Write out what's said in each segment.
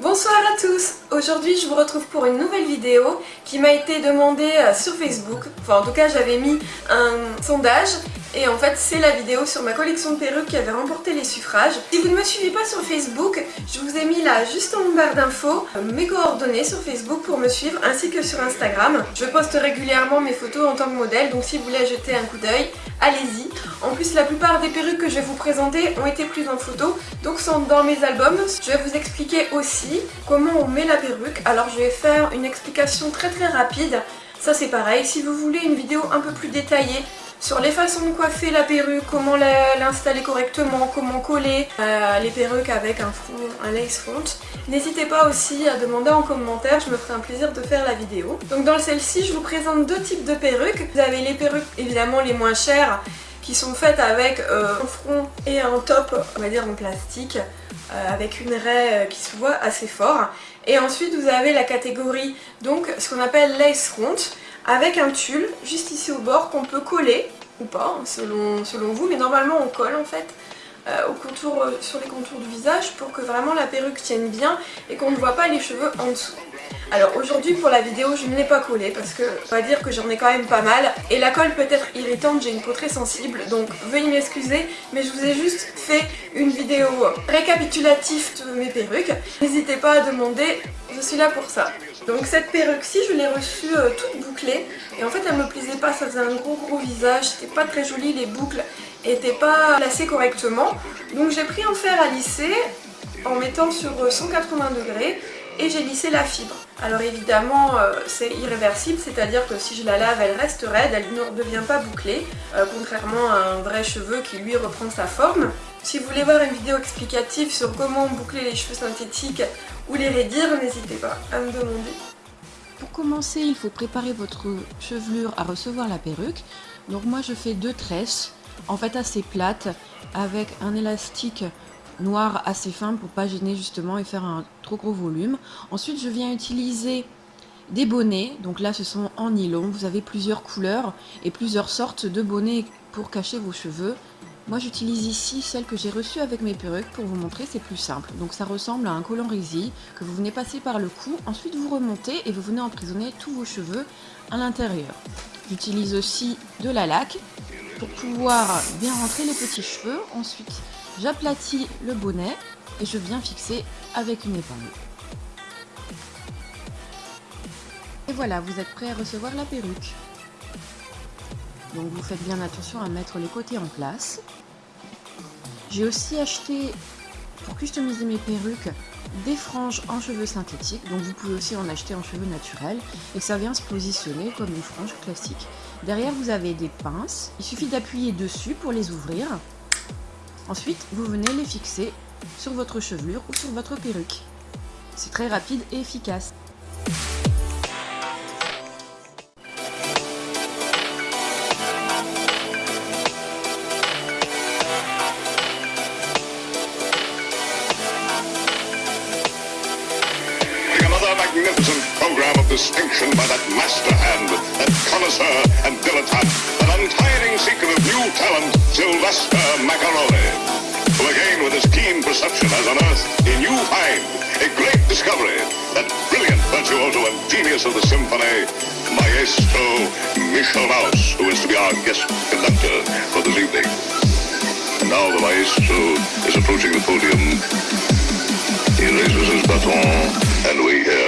Bonsoir à tous Aujourd'hui je vous retrouve pour une nouvelle vidéo qui m'a été demandée euh, sur Facebook. Enfin en tout cas j'avais mis un sondage et en fait c'est la vidéo sur ma collection de perruques qui avait remporté les suffrages. Si vous ne me suivez pas sur Facebook, je vous ai mis là juste en barre d'infos euh, mes coordonnées sur Facebook pour me suivre ainsi que sur Instagram. Je poste régulièrement mes photos en tant que modèle donc si vous voulez jeter un coup d'œil, allez-y. En plus la plupart des perruques que je vais vous présenter ont été prises en photo donc sont dans mes albums. Je vais vous expliquer aussi comment on met la perruque. Alors je vais faire une explication très très rapide. Ça c'est pareil, si vous voulez une vidéo un peu plus détaillée sur les façons de coiffer la perruque, comment l'installer correctement, comment coller euh, les perruques avec un, lace front. N'hésitez pas aussi à demander en commentaire, je me ferai un plaisir de faire la vidéo. Donc dans celle-ci, je vous présente deux types de perruques. Vous avez les perruques évidemment les moins chères qui sont faites avec euh, un front et un top, on va dire en plastique, euh, avec une raie qui se voit assez fort. Et ensuite vous avez la catégorie, donc ce qu'on appelle lace front, avec un tulle juste ici au bord qu'on peut coller ou pas hein, selon, vous mais normalement on colle en fait euh, au contour, euh, sur les contours du visage pour que vraiment la perruque tienne bien et qu'on ne voit pas les cheveux en dessous. Alors aujourd'hui pour la vidéo je ne l'ai pas collé parce que on va dire que j'en ai quand même pas mal et la colle peut être irritante, j'ai une peau très sensible donc veuillez m'excuser mais je vous ai juste fait une vidéo récapitulative de mes perruques. N'hésitez pas à demander, je suis là pour ça. Donc cette perruque-ci, je l'ai reçue euh, toute bouclée. Et en fait, elle me plaisait pas, ça faisait un gros gros visage. C'était pas très joli, les boucles étaient pas placées correctement. Donc j'ai pris en fer à lisser en mettant sur 180 euh, degrés et j'ai lissé la fibre. Alors évidemment euh, c'est irréversible, c'est-à-dire que si je la lave elle reste raide, elle ne devient pas bouclée, contrairement à un vrai cheveu qui lui reprend sa forme. Si vous voulez voir une vidéo explicative sur comment boucler les cheveux synthétiques ou les raidir, n'hésitez pas à me demander. Pour commencer, il faut préparer votre chevelure à recevoir la perruque. Donc moi je fais deux tresses, en fait assez plates, avec un élastique noir assez fin pour pas gêner justement et faire un trop gros volume. Ensuite je viens utiliser des bonnets, donc là ce sont en nylon, vous avez plusieurs couleurs et plusieurs sortes de bonnets pour cacher vos cheveux. Moi j'utilise ici celle que j'ai reçue avec mes perruques pour vous montrer, c'est plus simple. Donc ça ressemble à un collant résille que vous venez passer par le cou, ensuite vous remontez et vous venez emprisonner tous vos cheveux à l'intérieur. J'utilise aussi de la laque pour pouvoir bien rentrer les petits cheveux. Ensuite j'aplatis le bonnet et je viens fixer avec une épingle. Et voilà, vous êtes prêt à recevoir la perruque. Donc vous faites bien attention à mettre les côtés en place. J'ai aussi acheté, pour customiser mes perruques, des franges en cheveux synthétiques. Donc vous pouvez aussi en acheter en cheveux naturels. Et ça vient se positionner comme une frange classique. Derrière vous avez des pinces. Il suffit d'appuyer dessus pour les ouvrir. Ensuite vous venez les fixer sur votre chevelure ou sur votre perruque. C'est très rapide et efficace. magnificent program of distinction by that master hand, that connoisseur and dilettante, that untiring seeker of new talent, Sylvester Macaroni. Symphony, Maestro Michel Maus, who is to be our guest conductor for this evening. Now the Maestro is approaching the podium. He raises his baton and we hear.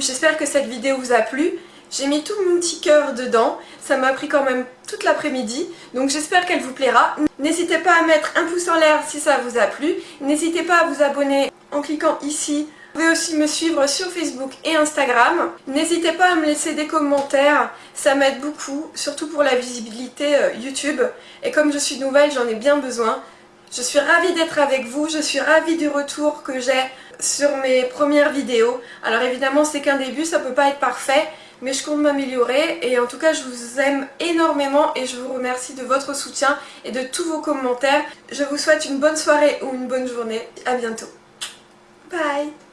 j'espère que cette vidéo vous a plu. J'ai mis tout mon petit cœur dedans, ça m'a pris quand même toute l'après-midi, donc j'espère qu'elle vous plaira. N'hésitez pas à mettre un pouce en l'air si ça vous a plu, n'hésitez pas à vous abonner en cliquant ici. Vous pouvez aussi me suivre sur Facebook et Instagram. N'hésitez pas à me laisser des commentaires, ça m'aide beaucoup, surtout pour la visibilité euh, YouTube. Et comme je suis nouvelle, j'en ai bien besoin. Je suis ravie d'être avec vous, je suis ravie du retour que j'ai sur mes premières vidéos. Alors évidemment c'est qu'un début, ça peut pas être parfait, mais je compte m'améliorer et en tout cas je vous aime énormément et je vous remercie de votre soutien et de tous vos commentaires. Je vous souhaite une bonne soirée ou une bonne journée. A bientôt. Bye